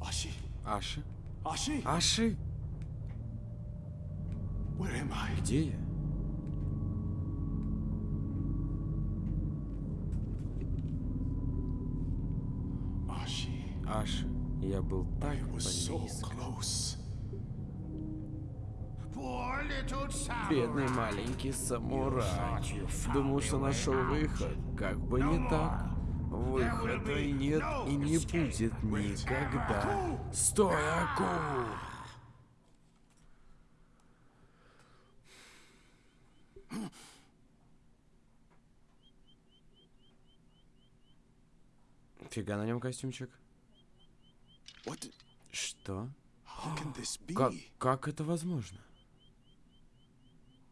Ashi. Аши? Ashi. Аши? Where am I? Где я? Ashi. Аши. Я был так близко. Бедный маленький самурай. Думал, что нашел выход. Как бы не так. Выхода нет и не будет никогда. Стой, Аку! Фига на нем костюмчик. Что? Как, как это возможно?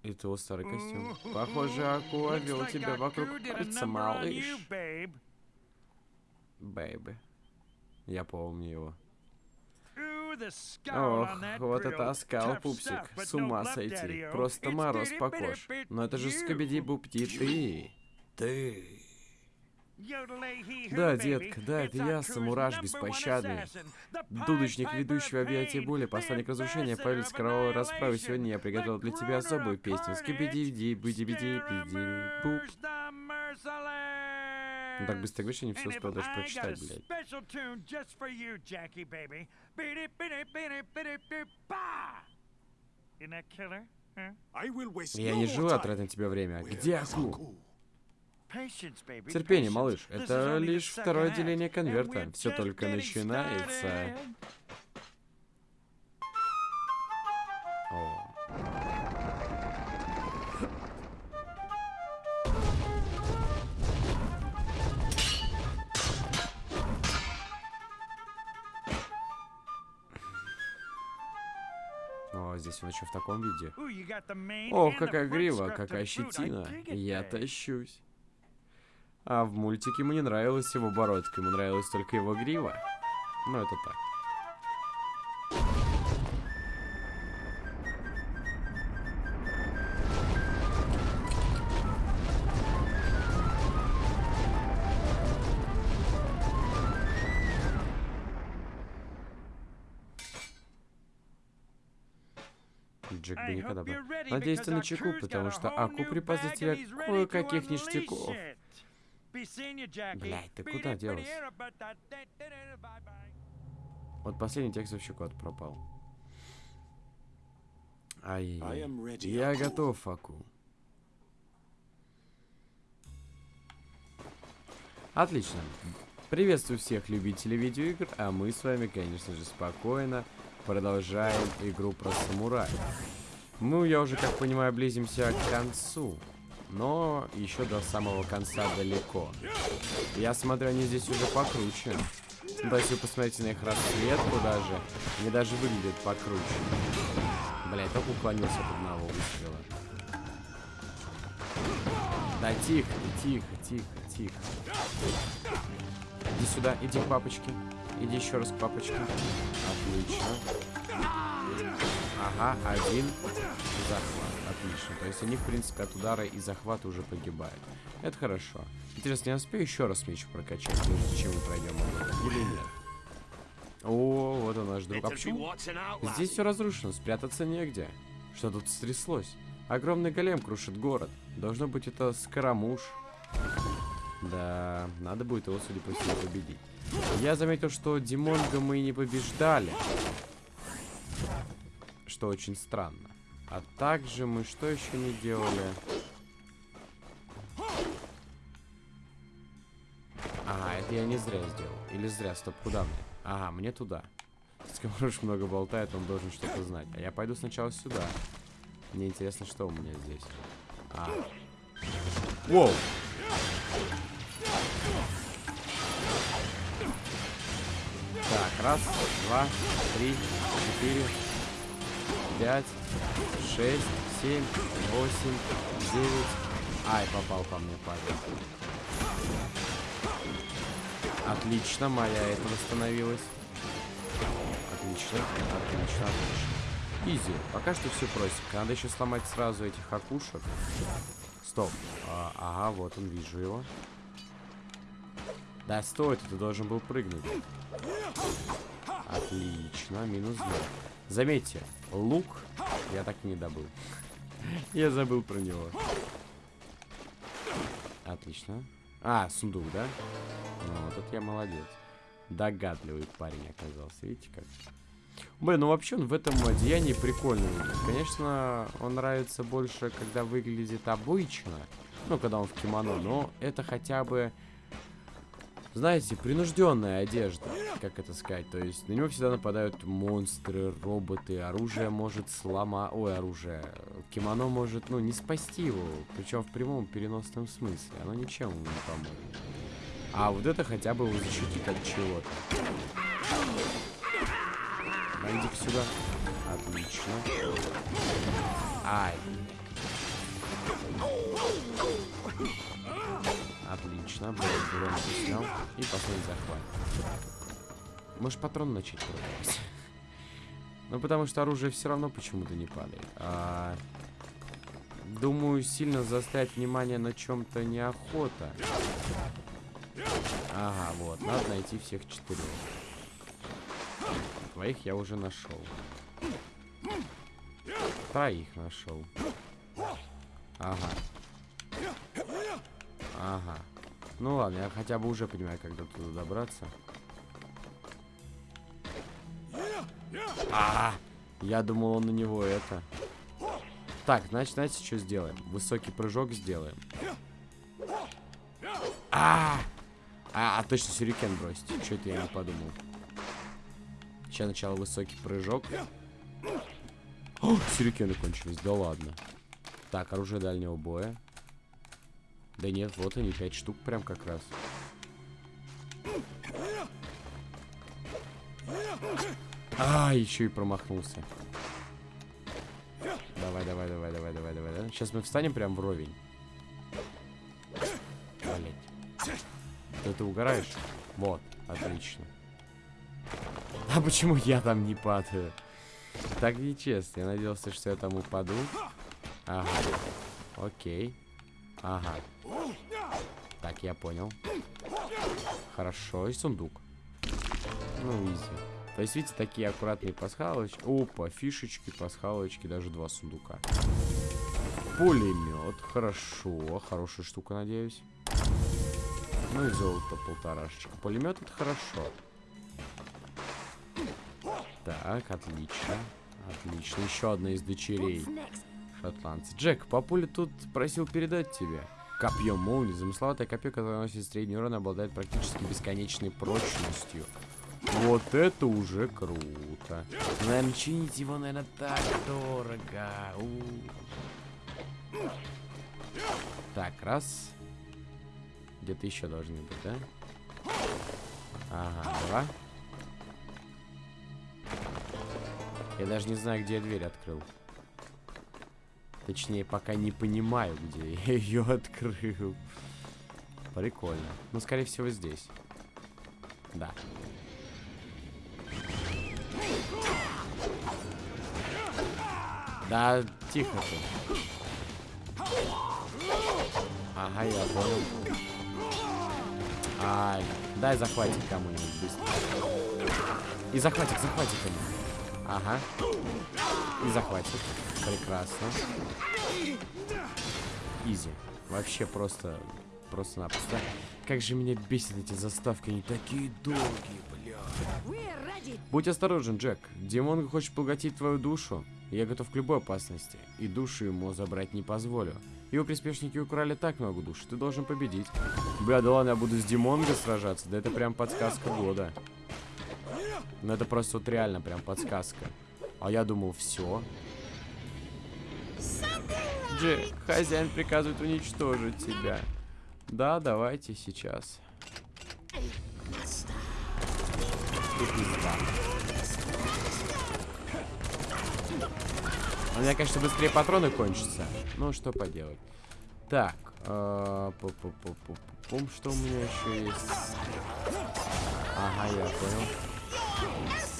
Это его старый костюм. Похоже, Акула вел тебя вокруг пальца, малыш. Бэйби. Я помню его. Ох, вот это оскал, пупсик. С ума сойти. Просто мороз по кож. Но это же Скобиди Бупти, ты. Ты. Да, детка, да, это я, самураж беспощадный. Дудочник, ведущий в объятия боли, посланник разрушения, повелитель кровавой расправы. Сегодня я приготовил для тебя особую песню. Скибиди, ди, биди, биди, биди, буп. Ну так быстро говоришь, я не все успел даже прочитать, блядь. Я не желаю тратить на тебя время. Где Аку? Терпение, малыш. Это лишь второе отделение конверта. Все только начинается. Здесь он еще в таком виде. О, какая грива, какая щетина. Я тащусь. А в мультике ему не нравилась его бородка, ему нравилась только его грива. Ну, это так. Джек бы никогда бы. Надеюсь, ты на чеку, потому что Аку припас для тебя кое-каких ништяков. Блядь, ты куда делась? Вот последний текст вообще куда-то пропал. Ай, я готов, Аку. Отлично. Приветствую всех любителей видеоигр, а мы с вами, конечно же, спокойно продолжаем игру про самурая. Ну, я уже, как понимаю, близимся к концу. Но еще до самого конца далеко. Я смотрю, они здесь уже покруче. Ну, То есть вы посмотрите на их расцветку даже. Они даже выглядят покруче. Блять, только уклонился от одного выстрела. Да тихо, тихо, тихо, тихо. Иди сюда, иди к папочке. Иди еще раз к папочке. Отлично. Ага, один. Захват. Отлично. То есть они, в принципе, от удара и захвата уже погибают. Это хорошо. Интересно, я успею еще раз меч прокачать, прежде чем мы пройдем его? Или нет? О, вот он наш друг. А почему? Здесь все разрушено, спрятаться негде. Что тут стряслось? Огромный голем крушит город. Должно быть, это Скоромуш. Да, надо будет его, судя по всему, победить. Я заметил, что Димонга мы не побеждали. Что очень странно. А также мы что еще не делали? А, это я не зря сделал. Или зря, стоп, куда мне? Ага, мне туда. Скоморож много болтает, он должен что-то знать. А я пойду сначала сюда. Мне интересно, что у меня здесь. А. Воу! Так, раз, два, три, четыре, пять, шесть, семь, восемь, девять. Ай, попал по мне парень. Отлично, моя это восстановилась. Отлично, отлично, отлично. Изи. Пока что все простенько. Надо еще сломать сразу этих окушек. Стоп. А, ага, вот он, вижу его. Да, стой, ты должен был прыгнуть. Отлично, минус 2. Заметьте, лук я так и не добыл. Я забыл про него. Отлично. А, сундук, да? Ну, вот это я молодец. Догадливый парень оказался, видите как? Блин, ну вообще он в этом одеянии прикольный. Конечно, он нравится больше, когда выглядит обычно. Ну, когда он в кимоно, но это хотя бы знаете, принужденная одежда, как это сказать. То есть на него всегда нападают монстры, роботы, оружие может сломать... Ой, оружие. Кимоно может, ну, не спасти его. Причем в прямом переносном смысле. Оно ничем ему не поможет. А вот это хотя бы его защитит от чего-то. Найди-ка сюда. Отлично. Ай. Отлично, Брон снял. И последний захват. Можешь патрон начать пробовать. Ну, потому что оружие все равно почему-то не падает. А, думаю, сильно заставить внимание на чем-то неохота. Ага, вот, надо найти всех четырех. Твоих я уже нашел. Троих нашел. Ага. Ага. Ну ладно, я хотя бы уже понимаю, как до туда добраться. А, -а, а, я думал, он на него это. Так, значит, знаете, что сделаем? Высокий прыжок сделаем. А, -а, а, а точно сюрикен бросить. Что это я не подумал? Сейчас сначала высокий прыжок. О, сюрикены кончились, да ладно. Так, оружие дальнего боя. Да нет, вот они, пять штук прям как раз. А, еще и промахнулся. Давай, давай, давай, давай, давай, давай, давай. Сейчас мы встанем прям вровень. Блять. Ты, ты угораешь? Вот, отлично. А почему я там не падаю? Так нечестно. Я надеялся, что я там упаду. Ага. Окей. Ага. Я понял. Хорошо, и сундук. Ну, изи. То есть, видите, такие аккуратные пасхалочки. Опа, фишечки, пасхалочки, даже два сундука. Пулемет. Хорошо. Хорошая штука, надеюсь. Ну и золото полторашечка. Пулемет это хорошо. Так, отлично. Отлично. Еще одна из дочерей шотландца. Джек, папуля тут просил передать тебе. Копье молнии. Замысловатое копье, которое носит средний урон, обладает практически бесконечной прочностью. Вот это уже круто. Наверное, чинить его, наверное, так дорого. У -у -у. Так, раз. Где-то еще должны быть, да? Ага, два. Я даже не знаю, где я дверь открыл. Точнее, пока не понимаю, где я ее открыл. Прикольно. Ну, скорее всего, здесь. Да. Да, тихо ты. Ага, я понял. Ай, дай захватик кому-нибудь быстро. И захватик, захватик ему. Ага. И захватит. Прекрасно. Изи. Вообще просто... Просто-напросто. Как же меня бесит эти заставки. Они такие долгие, бля. Будь осторожен, Джек. Димон хочет поглотить твою душу. Я готов к любой опасности. И душу ему забрать не позволю. Его приспешники украли так много душ. Ты должен победить. Бля, да ладно, я буду с Димонго сражаться. Да это прям подсказка года. Ну это просто вот реально прям подсказка. А я думал, все. Джек, хозяин приказывает уничтожить тебя. Да, давайте сейчас. У меня, конечно, быстрее патроны кончатся. Ну, что поделать. Так. Э -пум, что у меня еще есть? Ага, я понял.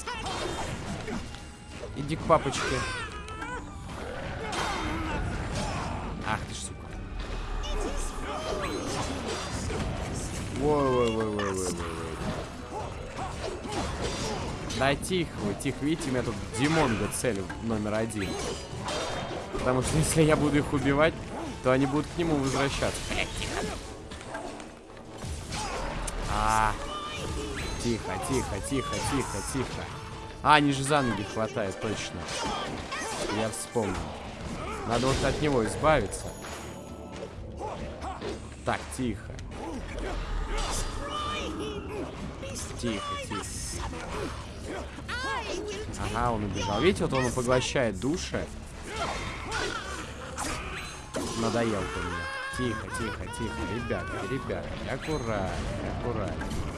Иди к папочке. Ах ты ж, сука. Ой-ой-ой-ой-ой-ой. Да тихо вы, тихо. Видите, у меня тут Димон Димонга цель номер один. Потому что если я буду их убивать, то они будут к нему возвращаться. -а. тихо, тихо, тихо, тихо, тихо. А, они же за ноги хватает, точно. Я вспомнил. Надо вот от него избавиться. Так, тихо. Тихо, тихо. Ага, он убежал. Видите, вот он поглощает души. Надоел ты мне. Тихо, тихо, тихо. Ребята, ребята, аккуратнее, аккуратнее.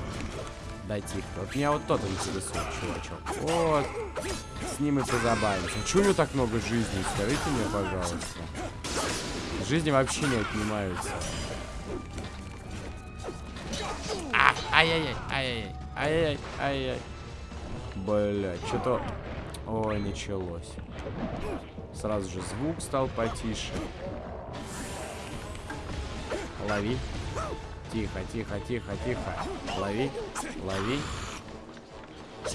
Да тихо. Вот меня вот тот интересует, чувачок. Вот. С ним и позабавимся. Чего у него так много жизни? Скажите мне, пожалуйста. Жизни вообще не отнимаются. А, ай-яй-яй, ай-яй-яй, ай-яй-яй, ай-яй. Бля, что-то... Ой, началось. Сразу же звук стал потише. Лови. Тихо, тихо, тихо, тихо. Лови, лови.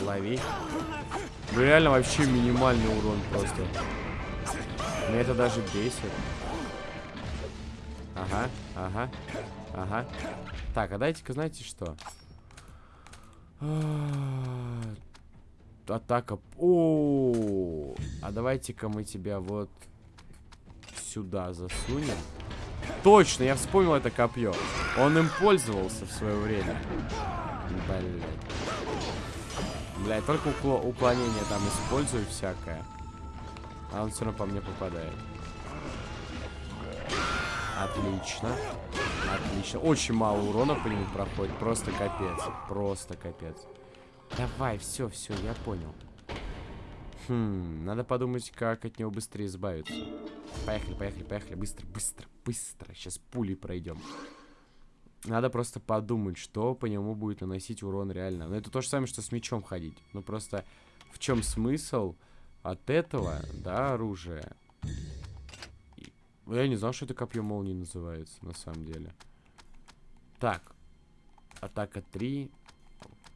Лови. Ну реально вообще минимальный урон просто. Меня это даже бесит. Ага, ага, ага. Так, а дайте-ка, знаете что? Атака. О, а давайте-ка мы тебя вот сюда засунем. Точно, я вспомнил это копье. Он им пользовался в свое время. Блять. Блять, только укло уклонение там использую всякое. А он все равно по мне попадает. Отлично. Отлично. Очень мало урона по нему проходит. Просто капец. Просто капец. Давай, все, все, я понял. Хм, надо подумать, как от него быстрее избавиться. Поехали, поехали, поехали. Быстро, быстро, быстро. Сейчас пулей пройдем. Надо просто подумать, что по нему будет наносить урон реально. Но это то же самое, что с мечом ходить. Ну просто в чем смысл от этого, да, оружия? Я не знал, что это копье молнии называется, на самом деле. Так. Атака 3.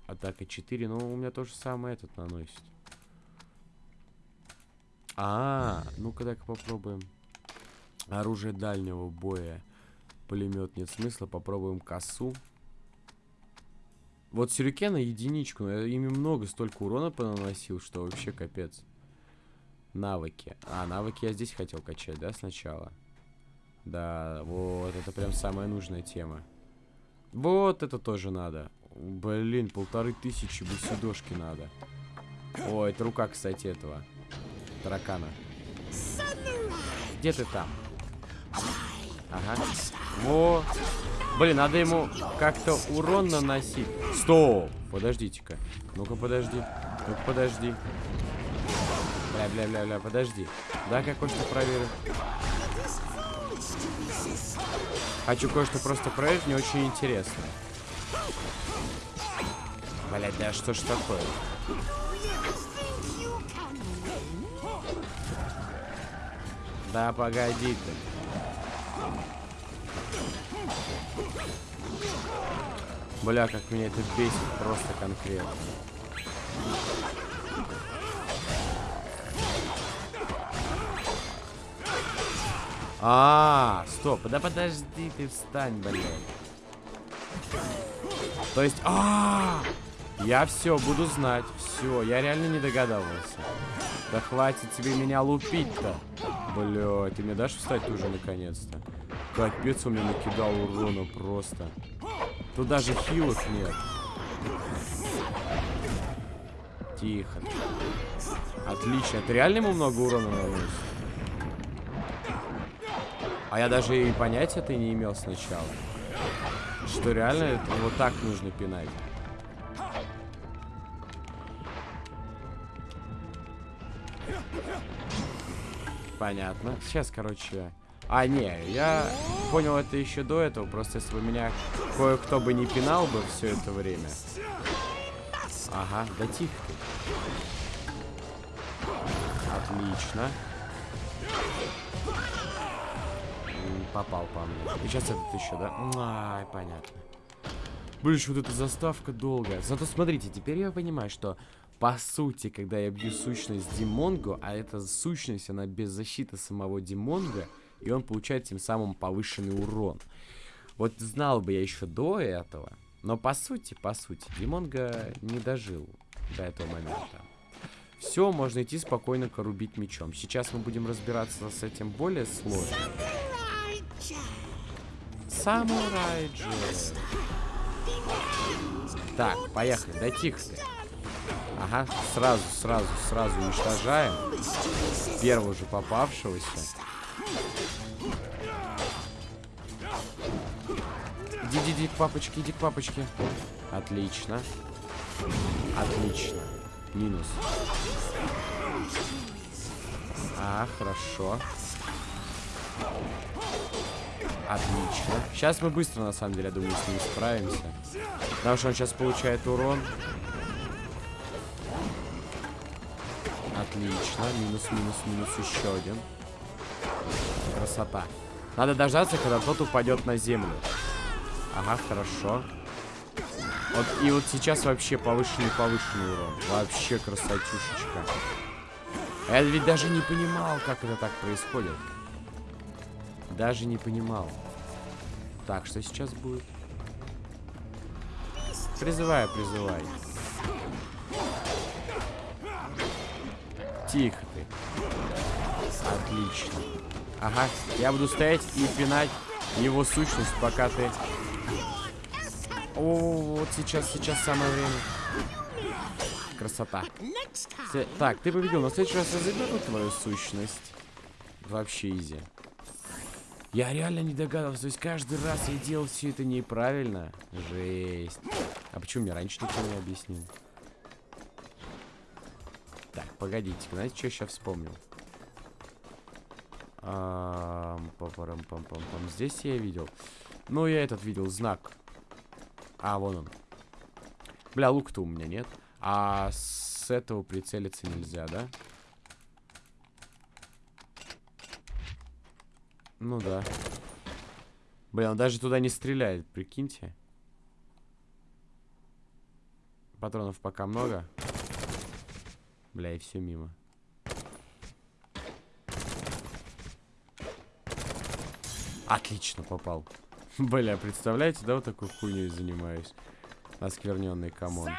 Атака 4. Ну, у меня то же самое этот наносит. А, -а, -а ну-ка так попробуем. Оружие дальнего боя. Пулемет нет смысла. Попробуем косу. Вот сюрикена единичку. Но я ими много столько урона понаносил, что вообще капец. Навыки. А, навыки я здесь хотел качать, да, сначала? Да, вот, это прям самая нужная тема. Вот это тоже надо. Блин, полторы тысячи бусидошки надо. О, это рука, кстати, этого. Таракана. Где ты там? Ага. Во. Блин, надо ему как-то урон наносить. Стоп! Подождите-ка. Ну-ка, подожди. Ну-ка, подожди. Бля, бля, бля, бля, подожди. Да, как кое-что проверю. Хочу кое-что просто проверить, мне очень интересно. Блять, да что ж такое? Да погоди ты. Бля, как меня это бесит просто конкретно. А, -а, -а стоп, да подожди, ты встань, блядь. То есть, а, -а, -а я все буду знать, все, я реально не догадывался. Да хватит тебе меня лупить-то. Бля, ты мне дашь встать уже наконец-то? Капец, он мне накидал урона просто. Тут даже хилок нет. Тихо. Отлично. Ты реально ему много урона наносишь? А я даже и понятия-то не имел сначала. Что реально это вот так нужно пинать. Понятно. Сейчас, короче... А, не, я понял это еще до этого. Просто если бы меня кое-кто бы не пинал бы все это время. Ага, да тихо ты. Отлично. попал по мне. И сейчас этот еще, да? Ай, понятно. Блин, вот эта заставка долгая. Зато смотрите, теперь я понимаю, что по сути, когда я бью сущность Димонго, а эта сущность, она без защиты самого Димонга, и он получает тем самым повышенный урон. Вот знал бы я еще до этого, но по сути, по сути, Димонга не дожил до этого момента. Все, можно идти спокойно корубить мечом. Сейчас мы будем разбираться с этим более сложно. Самурай Джет. Так, поехали. Да тихо. Ага, сразу, сразу, сразу уничтожаем. Первого же попавшегося. Иди, иди, иди к папочке, иди к папочке. Отлично. Отлично. Минус. А, хорошо. Отлично. Сейчас мы быстро, на самом деле, я думаю, с ним справимся. Потому что он сейчас получает урон. Отлично. Минус, минус, минус. Еще один. Красота. Надо дождаться, когда тот упадет на землю. Ага, хорошо. Вот, и вот сейчас вообще повышенный-повышенный урон. Вообще красотюшечка. Я ведь даже не понимал, как это так происходит. Даже не понимал. Так, что сейчас будет? Призывай, призывай. Тихо ты. Отлично. Ага, я буду стоять и пинать его сущность, пока ты... О, вот сейчас, сейчас самое время. Красота. Все- Так, ты победил, в следующий раз я заберу твою сущность. Вообще изи. Я реально не догадывался, то есть каждый раз я делал все это неправильно. Жесть. А почему мне раньше никто не объяснил? Погодите, знаете, что я сейчас вспомнил? Ам, папарам-пам-пам-пам. Здесь я видел. Ну, я этот видел знак. А, вон он. Бля, лук-то у меня нет. А с этого прицелиться нельзя, да? Ну да. Блин, он даже туда не стреляет, прикиньте. Патронов пока много. Бля, и все мимо. Отлично попал. Бля, представляете, да, вот такой хуйней занимаюсь. Оскверненный come on.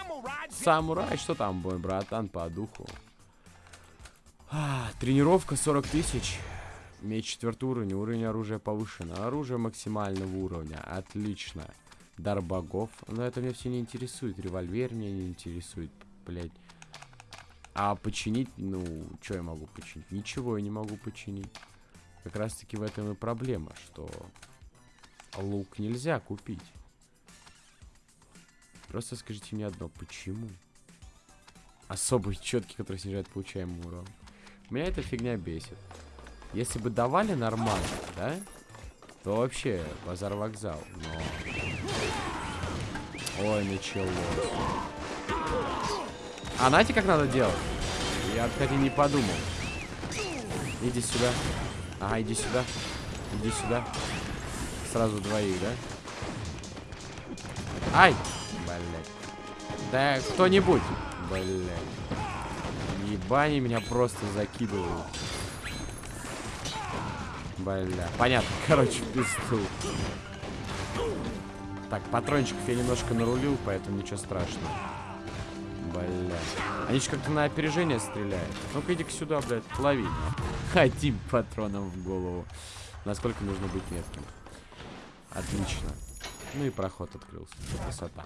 Самурай, что там, мой братан, по духу? А, тренировка 40 тысяч. Меч четвертый уровень, уровень оружия повышен. Оружие максимального уровня. Отлично. Дар богов. Но это меня все не интересует. Револьвер меня не интересует, блядь. А починить, ну, что я могу починить? Ничего я не могу починить. Как раз таки в этом и проблема, что лук нельзя купить. Просто скажите мне одно, почему? Особый четкий, который снижает получаемый урон. Меня эта фигня бесит. Если бы давали нормально, да? То вообще базар вокзал. Но... Ой, началось. А знаете, как надо делать? Я, кстати, не подумал. Иди сюда. Ага, иди сюда. Иди сюда. Сразу двоих, да? Ай! Блять. Да кто-нибудь. Блять. Ебани меня просто закидывают. Бля. Понятно. Короче, пизду. Так, патрончиков я немножко нарулил, поэтому ничего страшного. Они же как-то на опережение стреляют. Ну-ка, иди-ка сюда, блядь, лови. Одним патроном в голову. Насколько нужно быть метким. Отлично. Ну и проход открылся. Красота.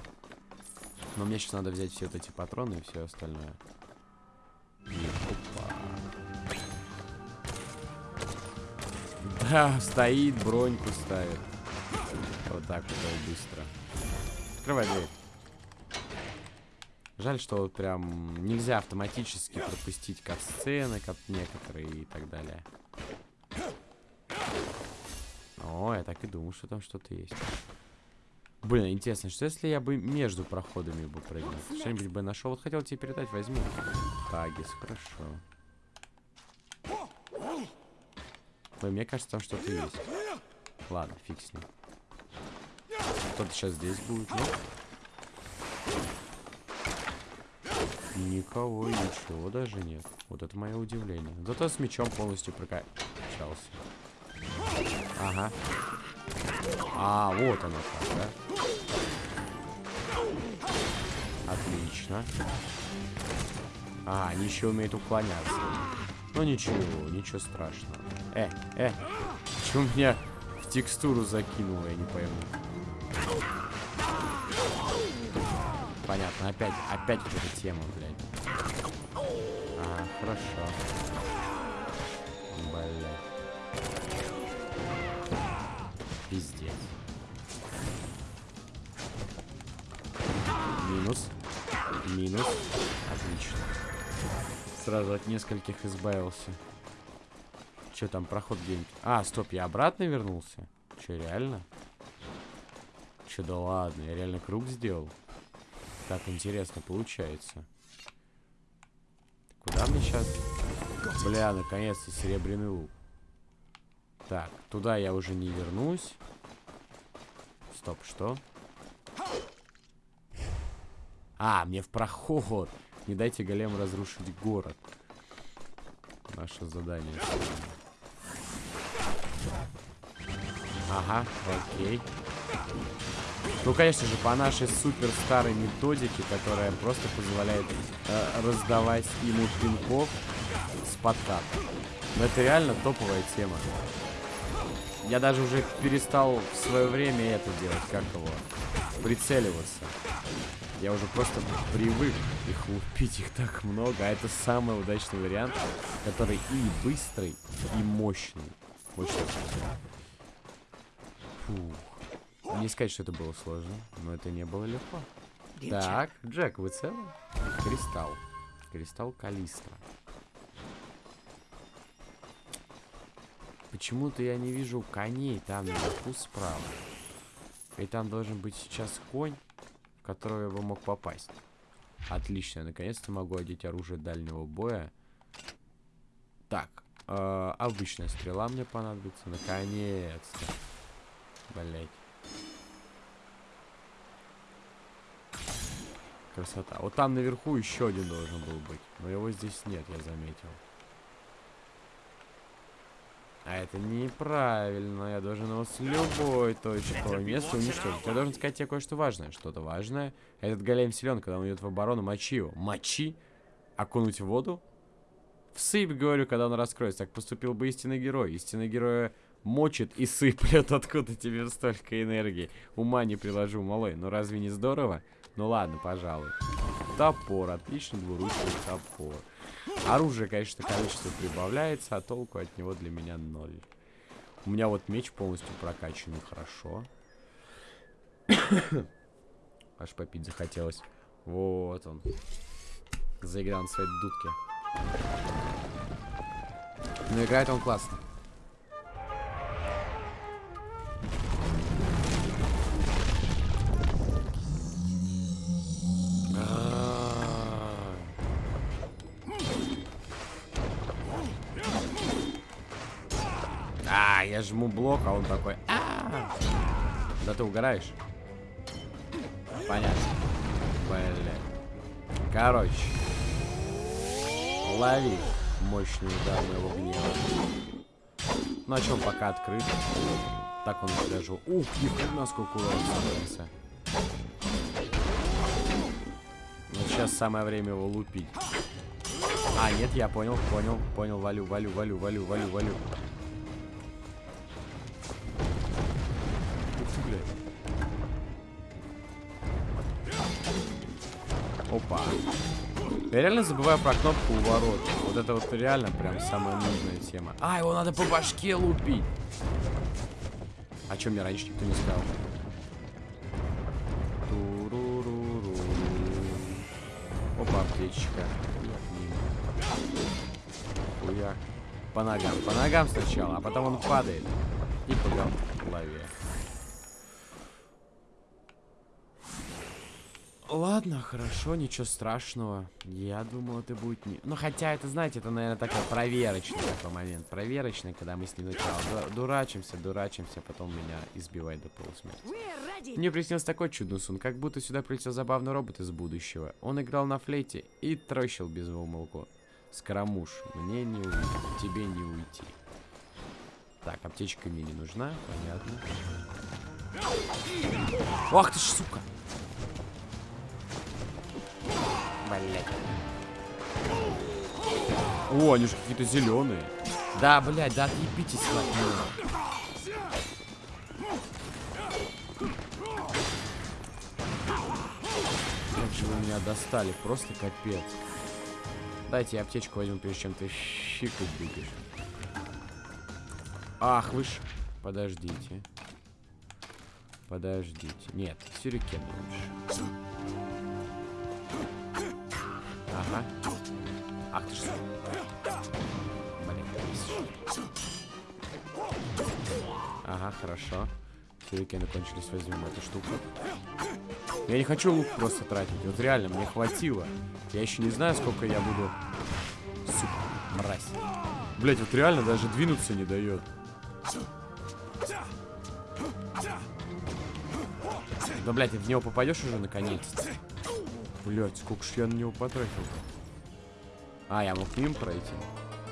Но мне сейчас надо взять все вот эти патроны и все остальное. Опа. Да, стоит, броньку ставит. Вот так вот быстро. Открывай дверь. Жаль, что вот прям нельзя автоматически пропустить кат-сцены, как некоторые и так далее. О, я так и думал, что там что-то есть. Блин, интересно, что если я бы между проходами бы прыгнул? Что-нибудь бы нашел. Вот хотел тебе передать, возьму. Тагис, хорошо. Ой, мне кажется, там что-то есть. Ладно, фиг с ним. Кто-то сейчас здесь будет, ну? Никого, ничего даже нет. Вот это мое удивление. Зато с мечом полностью прокачался. Ага. А, вот оно как, да? Отлично. А, они еще умеют уклоняться. Ну ничего, ничего страшного. Э, э, почему меня в текстуру закинуло, я не пойму. Понятно, опять, опять вот эта тема, блядь. А, хорошо. Блядь. Пиздец. Минус. Минус. Отлично. Сразу от нескольких избавился. Че там, проход где-нибудь? А, стоп, я обратно вернулся? Че, реально? Че, да ладно, я реально круг сделал? Так интересно получается. Куда мне сейчас? Бля, наконец-то серебряный лук. Так, туда я уже не вернусь. Стоп, что? А, мне в проход. Не дайте голем разрушить город. Наше задание. Ага, окей. Ну, конечно же, по нашей супер старой методике, которая просто позволяет э, раздавать ему пинков с подката. Но это реально топовая тема. Я даже уже перестал в свое время это делать, как его, прицеливаться. Я уже просто привык их лупить, их так много. А это самый удачный вариант, который и быстрый, и мощный. Вот. Фух. Не сказать, что это было сложно, но это не было легко. Так, Джек, вы целы? Кристалл. Кристалл Калистра. Почему-то я не вижу коней там наверху справа. И там должен быть сейчас конь в которого я бы мог попасть. Отлично, наконец-то могу одеть оружие дальнего боя. Так, э, обычная стрела мне понадобится, наконец-то. Блять. Красота. Вот там наверху еще один должен был быть. Но его здесь нет, я заметил. А это неправильно. Я должен его с любой точки места уничтожить. Я должен сказать тебе кое-что важное. Что-то важное. Этот голем силен, когда он идет в оборону, мочи его. Мочи? Окунуть в воду? Всыпь, говорю, когда он раскроется. Так поступил бы истинный герой. Истинный герой мочит и сыплет. Откуда тебе столько энергии? Ума не приложу, малой. Ну разве не здорово? Ну ладно, пожалуй. Топор. Отлично двуручный топор. Оружие, конечно, количество прибавляется, а толку от него для меня ноль. У меня вот меч полностью прокачанный, хорошо. Аж попить захотелось. Вот он. Заиграл на своей дудке. Но играет он классно. Жму блок, а он такой... А -а -а! Да ты угораешь? Понятно. Блин. Короче. Лови мощный удар моего гнева. Ну, а чем пока открыт. Так он даже... Ух, ни хрена сколько урона становится. Ну, сейчас самое время его лупить. А, нет, я понял, понял, понял, валю, валю, валю, валю, валю, валю. Я реально забываю про кнопку у ворот. Вот это вот реально прям самая нужная тема. А, его надо по башке лупить. А что мне раньше никто не сказал? Опа, аптечка. Хуяк. По ногам. По ногам сначала, а потом он падает. И по голове. Ладно, хорошо, ничего страшного. Я думал, это будет не... Ну, хотя, это, знаете, это, наверное, такой проверочный такой момент. Проверочный, когда мы с ним сначала ду- дурачимся, дурачимся, потом меня избивает до полусмерти. Мне приснился такой чудный сон, как будто сюда прилетел забавный робот из будущего. Он играл на флейте и трощил без умолку. Скоромуш, мне не уйти, тебе не уйти. Так, аптечка мне не нужна, понятно. Ах ты ж, сука! Блять. О, они же какие-то зеленые. Да, блядь, да отъебитесь от меня. Как же вы меня достали, просто капец. Дайте я аптечку возьму, прежде чем ты щикать будешь. Ах, вы ж... Подождите. Подождите. Нет, сюрикен лучше. Ага. Ах ты ж... Блин. Ага, хорошо. Сюрикены кончились, возьмем эту штуку. Я не хочу лук просто тратить. Вот реально, мне хватило. Я еще не знаю, сколько я буду... Сука, мразь. Блять, вот реально даже двинуться не дает. Да, блядь, ты в него попадешь уже наконец-то? Блять, сколько ж я на него потратил А, я мог мимо пройти?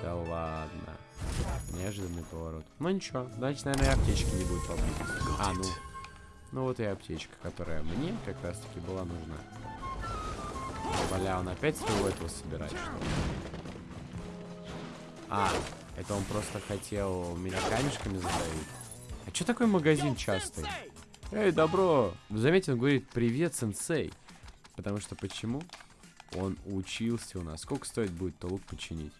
Да ладно. Неожиданный поворот. Ну ничего, значит, наверное, и аптечки не будет поблизости. А, ну. Ну вот и аптечка, которая мне как раз таки была нужна. Бля, он опять своего этого собирает, что ли? А, это он просто хотел меня камешками задавить. А что такой магазин частый? Эй, добро! Заметьте, он говорит, привет, сенсей. Потому что почему? Он учился у нас. Сколько стоит будет-то лук починить?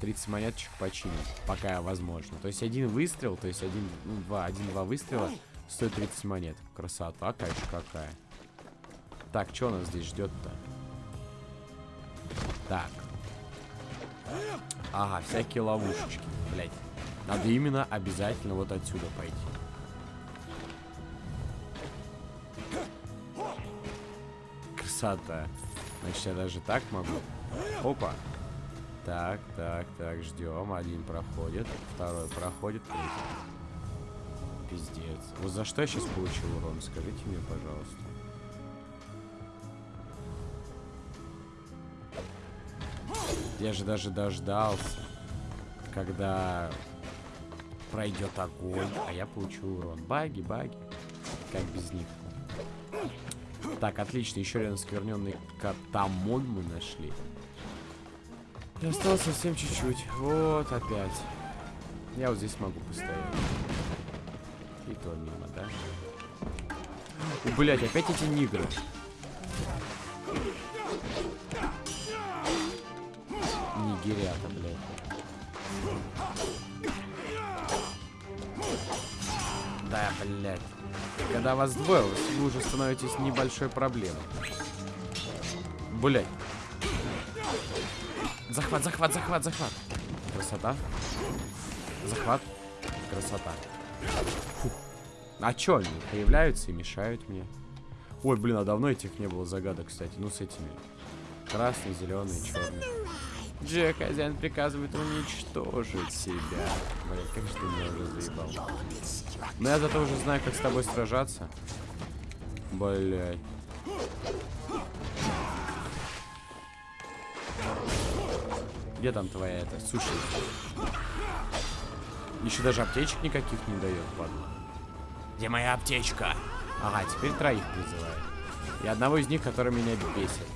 30 монеточек починить, пока возможно. То есть один выстрел, то есть один, ну, два, один-два выстрела стоит 30 монет. Красота, конечно, какая. Так, что нас здесь ждет-то? Так. Ага, всякие ловушечки, блять. Надо именно обязательно вот отсюда пойти. Красота. Значит, я даже так могу. Опа. Так, так, так, ждем. Один проходит, второй проходит, третий. Пиздец. Вот за что я сейчас получил урон? Скажите мне, пожалуйста. Я же даже дождался, когда пройдет огонь, а я получу урон. Баги, баги. Как без них? Так, отлично. Еще один скверненный катамон мы нашли. И осталось совсем чуть-чуть. Вот опять. Я вот здесь могу постоять. И то мимо, да? Блять, опять эти нигры. Нигерята, блядь. Да, блядь. Когда вас двое, вы уже становитесь небольшой проблемой. Блядь. Захват, захват, захват, захват. Красота. Захват. Красота. Фух. А чё они появляются и мешают мне? Ой, блин, а давно этих не было загадок, кстати. Ну, с этими. Красный, зеленый, черный. Джек, хозяин приказывает уничтожить себя. Блин, как же ты меня уже заебал. Но я зато уже знаю, как с тобой сражаться. Блять. Где там твоя это? Суши. Еще даже аптечек никаких не дает, падла. Где моя аптечка? Ага, теперь троих призываю. И одного из них, который меня бесит.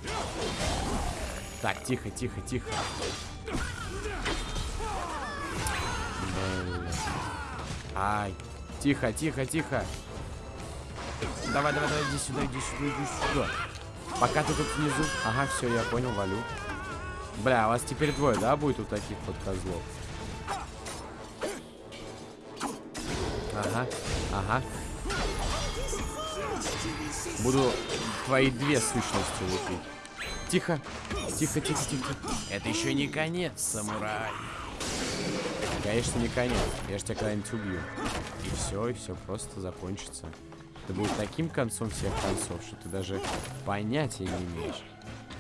Так, тихо, тихо, тихо. Блин. Ай. Тихо, тихо, тихо. Давай, давай, давай, иди сюда, иди сюда, иди сюда. Пока ты тут внизу. Ага, все, я понял, валю. Бля, а вас теперь двое, да, будет у таких вот козлов? Ага, ага. Буду твои две сущности лупить. Тихо, тихо, тихо, тихо. Это еще не конец, самурай. Конечно, не конец. Я же тебя когда-нибудь убью. И все, и все просто закончится. Это будет таким концом всех концов, что ты даже понятия не имеешь.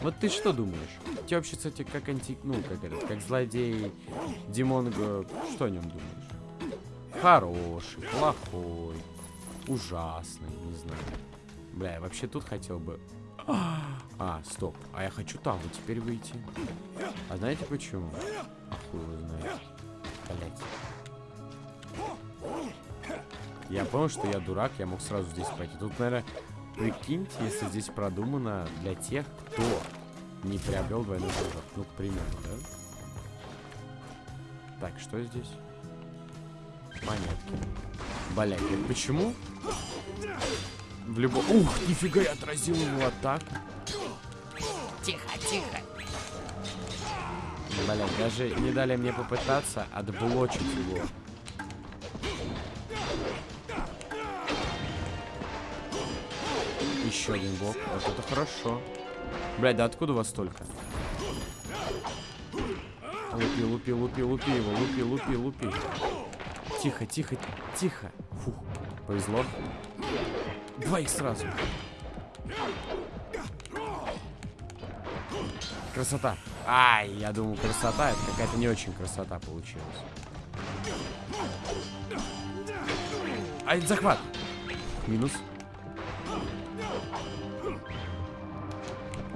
Вот ты что думаешь? Ты вообще, кстати, как анти... Ну, как этот, как злодей Димонго... Что о нем думаешь? Хороший, плохой, ужасный, не знаю. Бля, я вообще тут хотел бы... А, стоп. А я хочу там вот теперь выйти. А знаете почему? А знает. Блять. Я понял, что я дурак, я мог сразу здесь пойти. Тут, наверное, прикиньте, если здесь продумано для тех, кто не приобрел двойной прыжок. Ну, к примеру, да? Так, что здесь? Монетки. Блять, почему? В любом... Ух, нифига, я отразил его атаку. Тихо, тихо. Блять, даже не дали мне попытаться отблочить его. Еще один блок. Вот это хорошо. Блять, да откуда у вас столько? Лупи, лупи, лупи, лупи его, лупи, лупи, лупи. Тихо, тихо, тихо. Фух, повезло. Двоих сразу. Красота. Ай, я думаю, красота. Это какая-то не очень красота получилась. Ай, захват. Минус.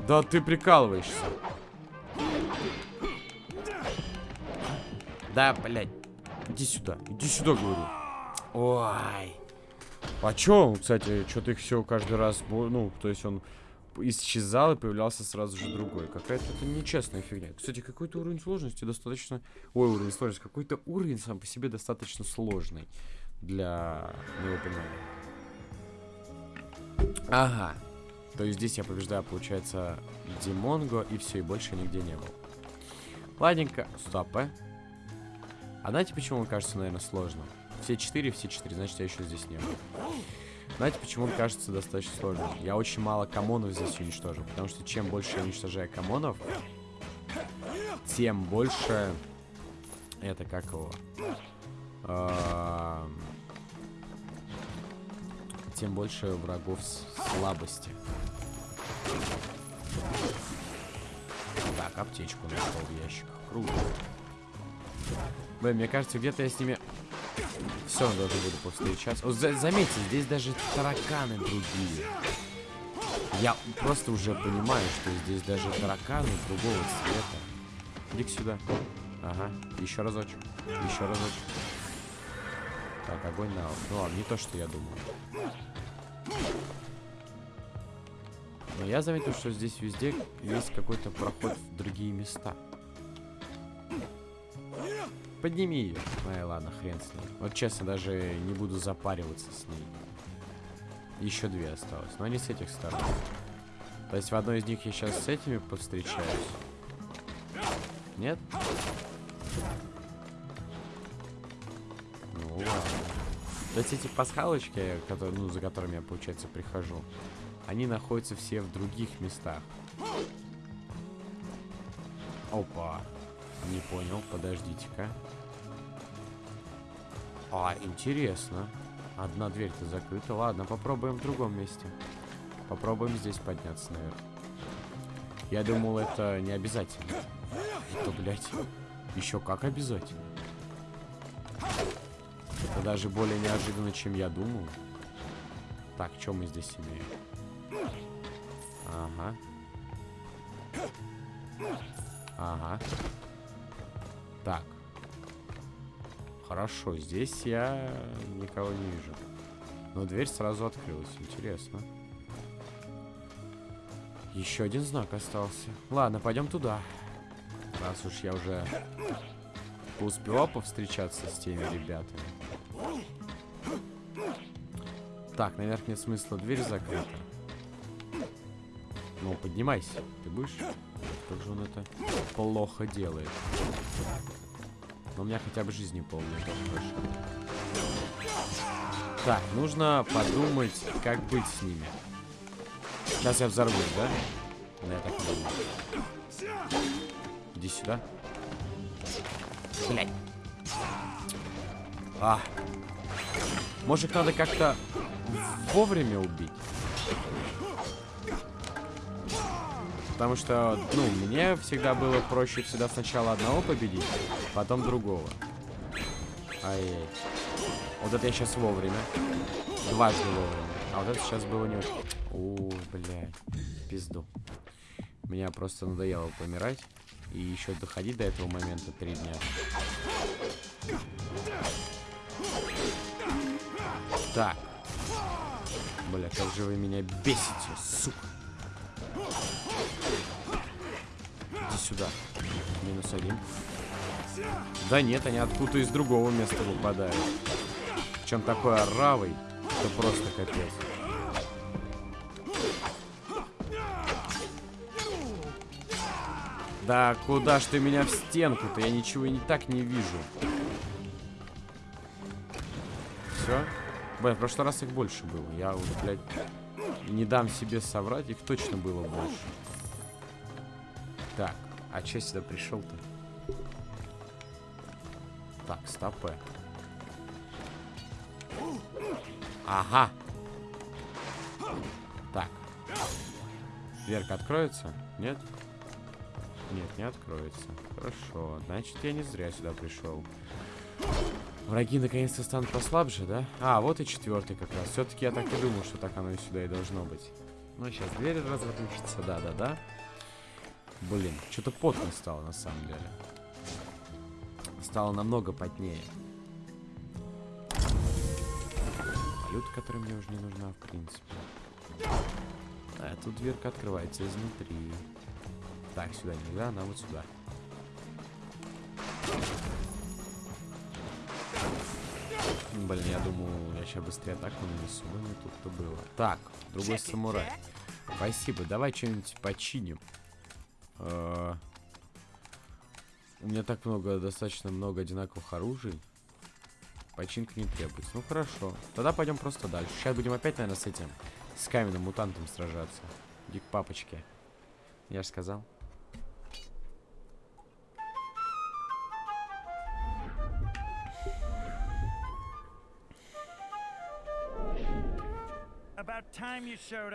Да ты прикалываешься. Да, блядь. Иди сюда. Иди сюда, говорю. Ой. А чё, кстати, что-то их все каждый раз, ну, то есть он исчезал и появлялся сразу же другой. Какая-то это нечестная фигня. Кстати, какой-то уровень сложности достаточно... Ой, уровень сложности. Какой-то уровень сам по себе достаточно сложный для моего понимания. Ага. То есть здесь я побеждаю, получается, Димонго, и все, и больше нигде не был. Ладненько. Стоп, э. А знаете, почему он кажется, наверное, сложным? Все четыре, все четыре, значит, я еще здесь не был. Знаете, почему он кажется достаточно сложным? Я очень мало комонов здесь уничтожил. Потому что чем больше я уничтожаю комонов, тем больше... Это как его? А, тем больше врагов слабости. Так, аптечку нашел в ящиках. Круто. Блин, мне кажется, где-то я с ними все равно должен буду повстречаться. Вот, за заметьте, здесь даже тараканы другие. Я просто уже понимаю, что здесь даже тараканы другого цвета. иди сюда. Ага, еще разочек. Еще разочек. Так, огонь на Ну ладно, не то, что я думал. Но я заметил, что здесь везде есть какой-то проход в другие места. Подними ее. Ай, ладно, хрен с ней. Вот честно, даже не буду запариваться с ней. Еще две осталось. Но не с этих сторон. То есть в одной из них я сейчас с этими повстречаюсь. Нет? Ну ладно. То есть эти пасхалочки, которые, ну, за которыми я, получается, прихожу, они находятся все в других местах. Опа. Не понял, подождите-ка. А, интересно. Одна дверь-то закрыта. Ладно, попробуем в другом месте. Попробуем здесь подняться наверх. Я думал, это не обязательно. Это, блядь, еще как обязательно. Это даже более неожиданно, чем я думал. Так, что мы здесь имеем? Ага. Ага. Так. Хорошо, здесь я никого не вижу. Но дверь сразу открылась. Интересно. Еще один знак остался. Ладно, пойдем туда. Раз уж я уже успел повстречаться с теми ребятами. Так, наверх нет смысла, дверь закрыта. Ну, поднимайся. Ты будешь? Как же он это плохо делает. Но у меня хотя бы жизни полная, хорошо. Так, нужно подумать, как быть с ними. Сейчас я взорвусь, да? Да, я так думаю. Иди сюда. Блять. А. Может, надо как-то вовремя убить. Потому что, ну, мне всегда было проще всегда сначала одного победить, потом другого. Ай-яй. Вот это я сейчас вовремя. Дважды вовремя. А вот это сейчас было не очень. О, блядь. Пизду. Меня просто надоело помирать. И еще доходить до этого момента три дня. Так. Бля, как же вы меня бесите, сука. Сюда. Минус один. Да нет, они откуда-то из другого места выпадают. Чем такой оравый, это просто капец. Да куда ж ты меня в стенку-то? Я ничего и не так не вижу. Все? Блин, в прошлый раз их больше было. Я вот, блядь, не дам себе соврать, их точно было больше. Так, а че сюда пришел-то? Так, стопы. Ага. Так. Дверка откроется? Нет? Нет, не откроется. Хорошо. Значит, я не зря сюда пришел. Враги наконец-то станут послабже, да? А, вот и четвертый как раз. Все-таки я так и думал, что так оно и сюда и должно быть. Ну, сейчас дверь разрушится, да-да-да. Блин, что-то потно стало на самом деле. Стало намного потнее. Валюта, которая мне уже не нужна, в принципе. А, тут дверка открывается изнутри. Так, сюда нельзя, она вот сюда. Блин, я думаю, я сейчас быстрее атаку нанесу, но не тут-то было. Так, другой самурай. Спасибо, давай что-нибудь починим. Uh, у меня так много, достаточно много одинаковых оружий. Починка не требуется. Ну хорошо. Тогда пойдем просто дальше. Сейчас будем опять, наверное, с этим, с каменным мутантом сражаться. Иди к папочке. Я же сказал.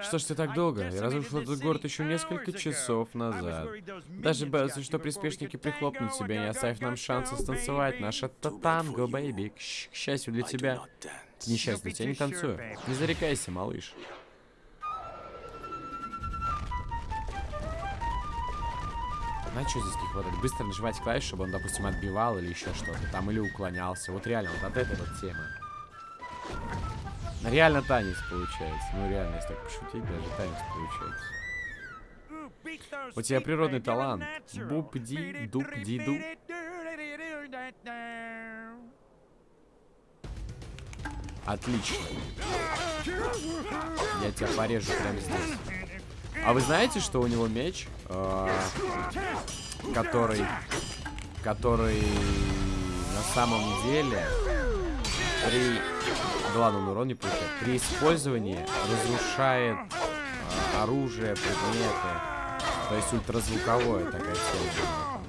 Что ж ты так долго? Я разрушил этот город еще несколько часов назад. Даже боялся, что приспешники прихлопнут тебя, не оставив нам шанса станцевать наше танго, бэйби. К, к счастью для тебя. К несчастью тебя не танцую. Не зарекайся, малыш. Знаете, что здесь не хватает? Быстро нажимать клавиш, чтобы он, допустим, отбивал или еще что-то там, или уклонялся. Вот реально, вот от этой вот темы. Реально танец получается. Ну реально, если так пошутить, даже танец получается. У тебя природный талант. Буп-ди, дуп-ди-ду. Отлично. Я тебя порежу прямо здесь. А вы знаете, что у него меч, э, который, который на самом деле при Ладно, он урон не получает. При использовании разрушает э, оружие, предметы. То есть ультразвуковое такая тема.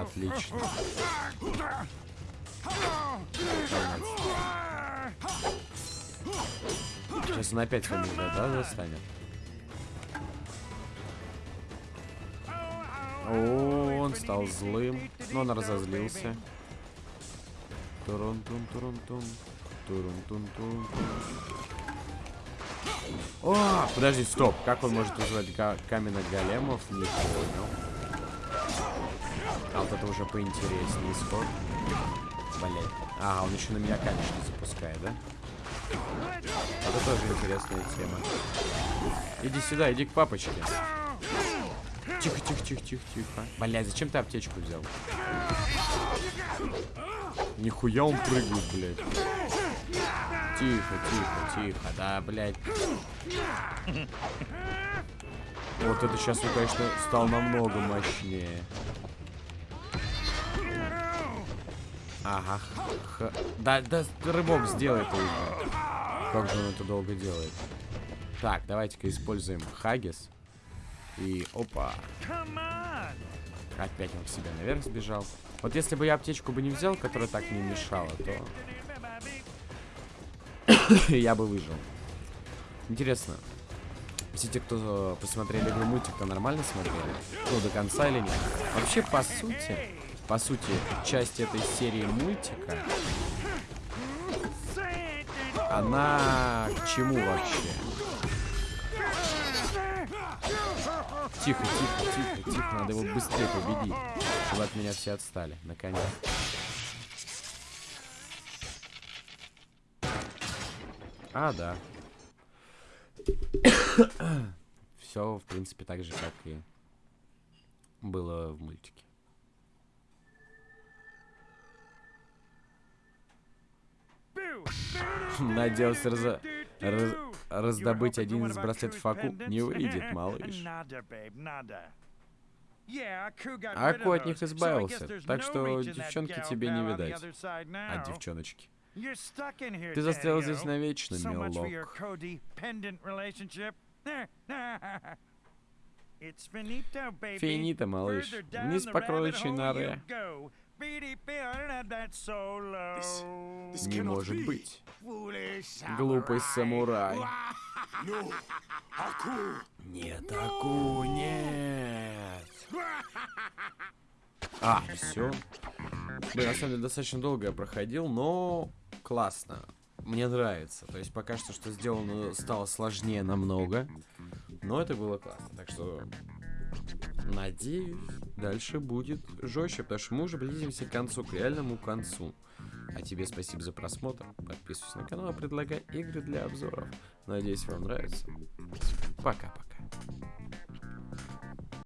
Отлично. Сейчас он опять фамилия, да, достанет? О, он стал злым. Но он разозлился. О, подожди, стоп. Как он может вызывать каменных големов? Не понял. А вот это уже поинтереснее исход. Блять. Ага, он еще на меня камешки запускает, да? Это тоже интересная тема. Иди сюда, иди к папочке. Тихо, тихо, тихо, тихо, тихо. Блять, зачем ты аптечку взял? Нихуя он прыгает, блядь. Тихо, тихо, тихо. Да, блядь. Вот это сейчас он, конечно, стал намного мощнее. Ага. Х... Да, да, рыбок сделай это уже. Как же он это долго делает? Так, давайте-ка используем Хагис. И опа. Опять он к себе наверх сбежал. Вот если бы я аптечку бы не взял, которая так не мешала, то... я бы выжил. Интересно, все те, кто посмотрели игру мультик, то нормально смотрели? Ну, до конца или нет? Вообще, по сути, по сути, часть этой серии мультика, она к чему вообще? Тихо, тихо, тихо, тихо, надо его быстрее победить, чтобы от меня все отстали, наконец. А, да. Все, в принципе, так же, как и было в мультике. Надеялся раза... раз... раздобыть один из браслетов Аку. Не выйдет, малыш. Аку от них избавился, так что девчонки тебе не видать. А девчоночки? Ты застрял здесь навечно, милок. Финита, малыш. Вниз по кроличьей норе. Не может быть. Глупый самурай. Нет, Аку, нет. А, все. Блин, на самом деле достаточно долго я проходил, но классно. Мне нравится. То есть пока что, что сделано, стало сложнее намного. Но это было классно. Так что, надеюсь, дальше будет жестче, потому что мы уже близимся к концу, к реальному концу. А тебе спасибо за просмотр. Подписывайся на канал, предлагай игры для обзоров. Надеюсь, вам нравится. Пока.